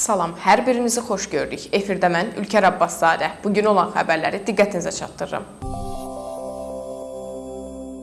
Salam, hər birinizi xoş gördük. Efirdə mən Ülker Abbaszadə. Bu gün olan xəbərləri diqqətinizə çatdırıram.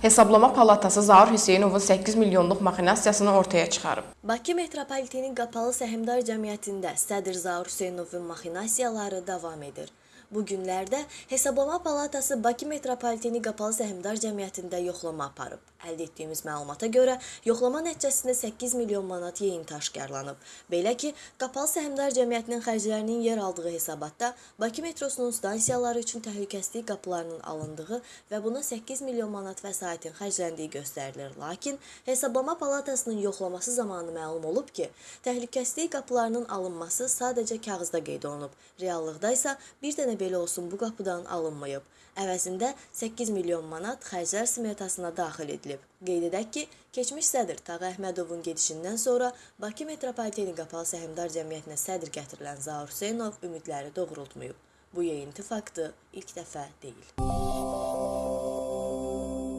Hesablama Palatası Zaur Hüseynovun 8 milyonluq maxinasiyasını ortaya çıxarıb. Bakı metropolitenin qapalı səhmdar cəmiyyətində Sədr Zaur Hüseynovun maxinasiyaları davam edir. Bu günlərdə Hesablama Palatası Bakı metropoliteni qapalı səhmdar cəmiyyətində yoxlama aparıb. Əldə etdiyimiz məlumata görə yoxlama nəticəsində 8 milyon manat yeyinti aşkarlanıb. Belə ki, qapalı səhmdar cəmiyyətinin xərclərinin yer aldığı hesabatda Bakı metrosunun stansiyaları üçün təhlükəsizlik qapılarının alındığı və buna 8 milyon manat vəsaitin xərcləndiyi göstərilir. Lakin Hesablama Palatasının yoxlaması zamanı məlum olub ki, təhlükəsizlik qapılarının alınması sadəcə kağızda qeyd olunub. Reallıqda isə bir dənə belə olsun bu qapıdan alınmayıb. Əvəzində 8 milyon manat xərclər smetasına daxil edilib. Qeyd edək ki, keçmiş sədr Tağı Əhmədovun gedişindən sonra Bakı metropoliteni qapalı səhmdar cəmiyyətinə sədr gətirilən Zaur Hüseynov ümidləri doğrultmayıb. Bu yeyinti faktı ilk dəfə deyil.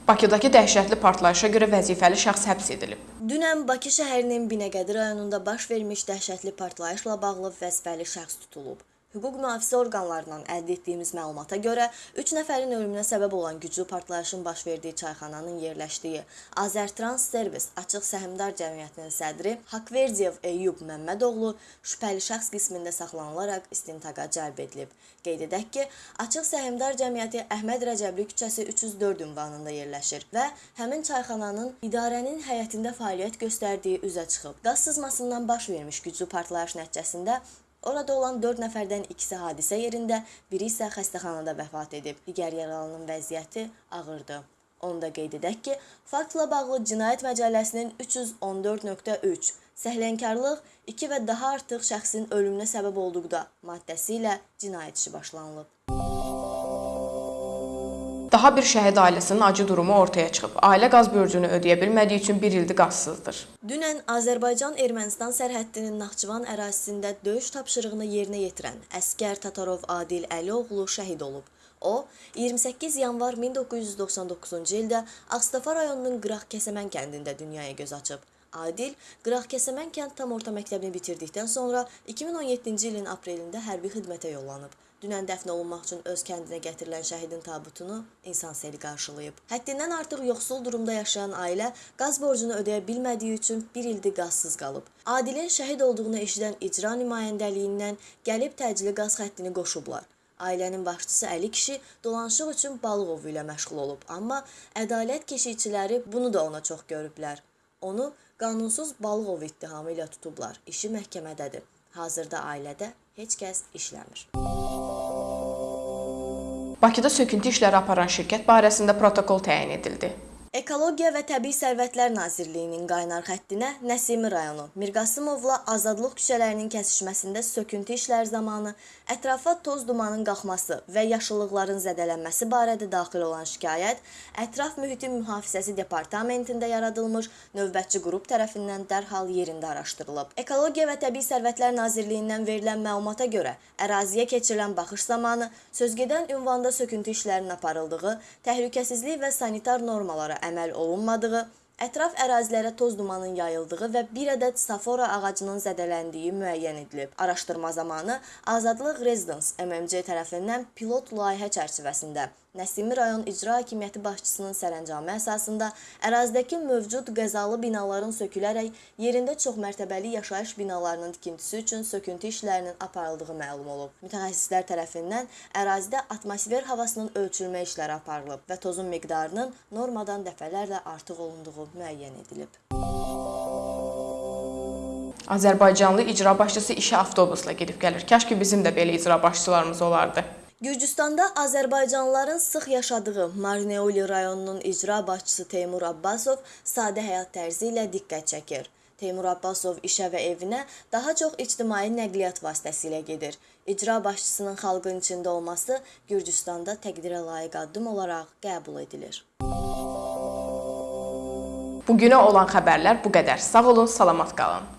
Bakıdakı dəhşətli partlayışa görə vəzifəli şəxs həbs edilib. Dünən Bakı şəhərinin Binəqədi rayonunda baş vermiş dəhşətli partlayışla bağlı vəzifəli şəxs tutulub. Hüquq mühafizə orqanlarından əldə etdiyimiz məlumata görə 3 nəfərin ölümünə səbəb olan güclü partlayışın baş verdiyi çayxananın yerləşdiyi Azərtrans Servis Açıq Səhmdar Cəmiyyətinin sədri Haqverdiyev Eyyub Məmmədoğlu şübhəli şəxs qismində saxlanılaraq istintaqa cəlb edilib. Qeyd edək ki, Açıq Səhmdar Cəmiyyəti Əhməd Rəcəbli küçəsi 304 ünvanında yerləşir və həmin çayxananın idarənin həyətində fəaliyyət göstərdiyi üzə çıxıb. Qaz sızmasından baş vermiş güclü partlayış nəticəsində Orada olan 4 nəfərdən ikisi hadisə yerində, biri isə xəstəxanada vəfat edib. Digər yaralının vəziyyəti ağırdır. Onu da qeyd edək ki, faktla bağlı Cinayət Məcəlləsinin 314.3 səhlənkarlıq 2 və daha artıq şəxsin ölümünə səbəb olduqda maddəsi ilə cinayət işi başlanılıb. Daha bir şəhid ailəsinin acı durumu ortaya çıxıb. Ailə qaz borcunu ödəyə bilmədiyi üçün 1 ildir qazsızdır. Dünən Azərbaycan-Ermənistan sərhəddinin Naxçıvan ərazisində döyüş tapşırığını yerinə yetirən əskər Tatarov Adil Əlioğlu şəhid olub. O, 28 yanvar 1999-cu ildə Ağstafa rayonunun Qıraqkəsəmən kəndində dünyaya göz açıb. Adil Qıraqkəsəmən kənd tam orta məktəbini bitirdikdən sonra 2017-ci ilin aprelində hərbi xidmətə yollanıb. Dünən dəfn olunmaq üçün öz kəndinə gətirilən şəhidin tabutunu insan seli qarşılayıb. Həddindən artıq yoxsul durumda yaşayan ailə qaz borcunu ödəyə bilmədiyi üçün bir ildir qazsız qalıb. Adilin şəhid olduğunu eşidən icra nümayəndəliyindən gəlib təcili qaz xəttini qoşublar. Ailənin başçısı Əli kişi dolanışıq üçün balıq ovu ilə məşğul olub, amma ədalət keşikçiləri bunu da ona çox görüblər. Onu qanunsuz balıq ovu ittihamı ilə tutublar. İşi məhkəmədədir. Hazırda ailədə heç kəs işləmir. Bakıda söküntü işləri aparan şirkət barəsində protokol təyin edildi. Ekologiya və Təbii Sərvətlər Nazirliyinin qaynar xəttinə Nəsimi rayonu Mirqasımovla Azadlıq küçələrinin kəsişməsində söküntü işləri zamanı ətrafa toz dumanın qalxması və yaşıllıqların zədələnməsi barədə daxil olan şikayət Ətraf Mühitin Mühafizəsi Departamentində yaradılmış növbətçi qrup tərəfindən dərhal yerində araşdırılıb. Ekologiya və Təbii Sərvətlər Nazirliyindən verilən məlumata görə əraziyə keçirilən baxış zamanı sözgedən ünvanda söküntü işlərinin aparıldığı, təhlükəsizlik və sanitar normalara əməl olunmadığı, ətraf ərazilərə toz dumanın yayıldığı və bir ədəd safora ağacının zədələndiyi müəyyən edilib. Araşdırma zamanı Azadlıq Residence MMC tərəfindən pilot layihə çərçivəsində Nəsimi rayon İcra Hakimiyyəti başçısının sərəncamı əsasında ərazidəki mövcud qəzalı binaların sökülərək yerində çoxmərtəbəli yaşayış binalarının tikintisi üçün söküntü işlərinin aparıldığı məlum olub. Mütəxəssislər tərəfindən ərazidə atmosfer havasının ölçülmə işləri aparılıb və tozun miqdarının normadan dəfələrlə artıq olunduğu müəyyən edilib. Azərbaycanlı icra başçısı işə avtobusla gedib gəlir. Kaş ki bizim də belə icra başçılarımız olardı. Gürcüstanda azərbaycanlıların sıx yaşadığı Marneoli rayonunun icra başçısı Teymur Abbasov sadə həyat tərzi ilə diqqət çəkir. Teymur Abbasov işə və evinə daha çox ictimai nəqliyyat vasitəsilə gedir. İcra başçısının xalqın içində olması Gürcüstanda təqdirə layiq addım olaraq qəbul edilir. Bugünə olan xəbərlər bu qədər. Sağ olun, salamat qalın.